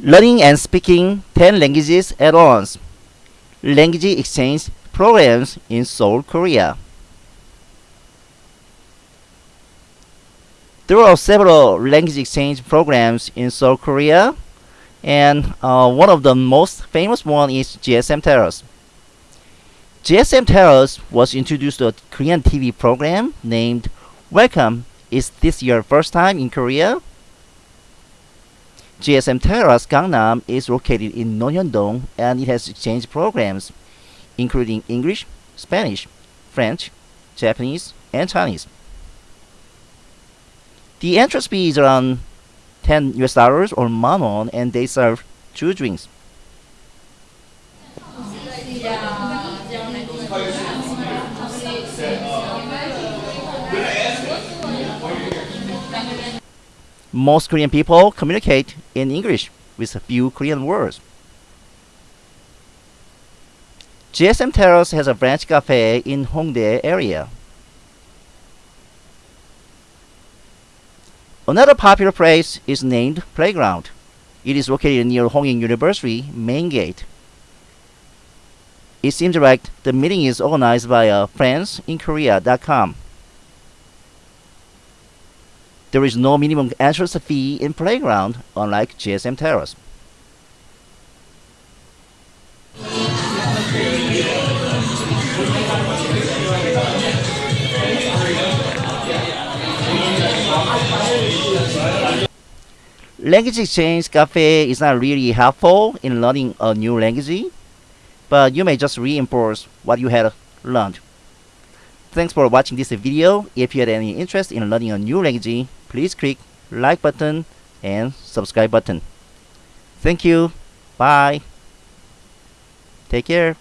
Learning and speaking 10 languages at once. Language exchange programs in Seoul, Korea. There are several language exchange programs in Seoul, Korea, and uh, one of the most famous one is GSM Terrace. GSM Terrace was introduced to a Korean TV program named Welcome. Is this your first time in Korea? GSM Terrace Gangnam is located in Nonhyun-dong and it has exchange programs including English, Spanish, French, Japanese, and Chinese. The entrance fee is around 10 US dollars or manon and they serve two drinks. Most Korean people communicate in English with a few Korean words. GSM Terrace has a French cafe in Hongdae area. Another popular place is named Playground. It is located near Hongik University main gate. It seems like the meeting is organized by uh, friendsinkorea.com. There is no minimum entrance fee in Playground, unlike GSM Terrace. Language Exchange Cafe is not really helpful in learning a new language, but you may just reinforce what you had learned. Thanks for watching this video. If you had any interest in learning a new language, please click like button and subscribe button. Thank you. Bye. Take care.